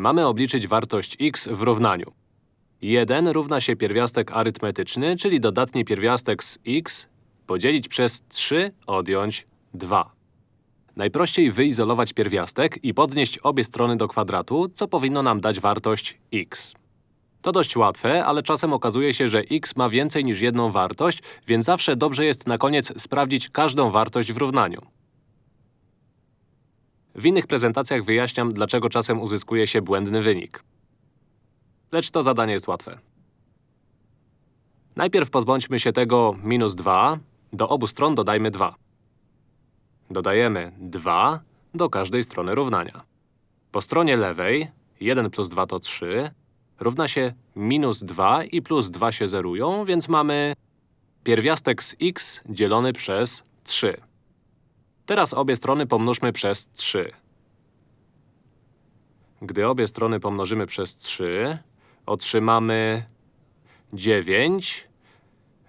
Mamy obliczyć wartość x w równaniu. 1 równa się pierwiastek arytmetyczny, czyli dodatni pierwiastek z x podzielić przez 3 odjąć 2. Najprościej wyizolować pierwiastek i podnieść obie strony do kwadratu, co powinno nam dać wartość x. To dość łatwe, ale czasem okazuje się, że x ma więcej niż jedną wartość, więc zawsze dobrze jest na koniec sprawdzić każdą wartość w równaniu. W innych prezentacjach wyjaśniam, dlaczego czasem uzyskuje się błędny wynik. Lecz to zadanie jest łatwe. Najpierw pozbądźmy się tego minus 2. Do obu stron dodajmy 2. Dodajemy 2 do każdej strony równania. Po stronie lewej 1 plus 2 to 3 równa się minus 2 i plus 2 się zerują, więc mamy pierwiastek z x dzielony przez 3. Teraz obie strony pomnóżmy przez 3. Gdy obie strony pomnożymy przez 3, otrzymamy 9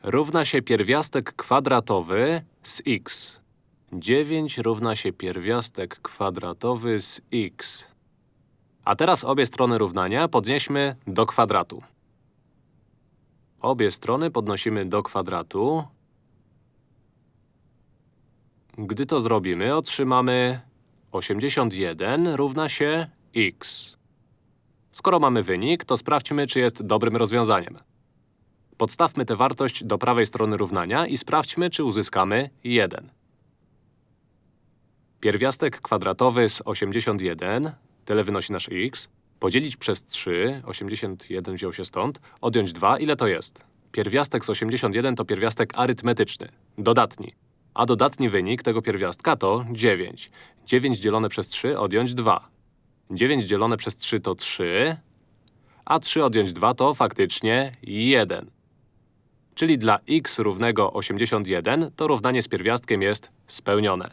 równa się pierwiastek kwadratowy z x. 9 równa się pierwiastek kwadratowy z x. A teraz obie strony równania podnieśmy do kwadratu. Obie strony podnosimy do kwadratu. Gdy to zrobimy, otrzymamy 81 równa się x. Skoro mamy wynik, to sprawdźmy, czy jest dobrym rozwiązaniem. Podstawmy tę wartość do prawej strony równania i sprawdźmy, czy uzyskamy 1. Pierwiastek kwadratowy z 81, tyle wynosi nasz x, podzielić przez 3, 81 wziął się stąd, odjąć 2, ile to jest? Pierwiastek z 81 to pierwiastek arytmetyczny, dodatni. A dodatni wynik tego pierwiastka to 9. 9 dzielone przez 3 odjąć 2. 9 dzielone przez 3 to 3, a 3 odjąć 2 to faktycznie 1. Czyli dla x równego 81 to równanie z pierwiastkiem jest spełnione.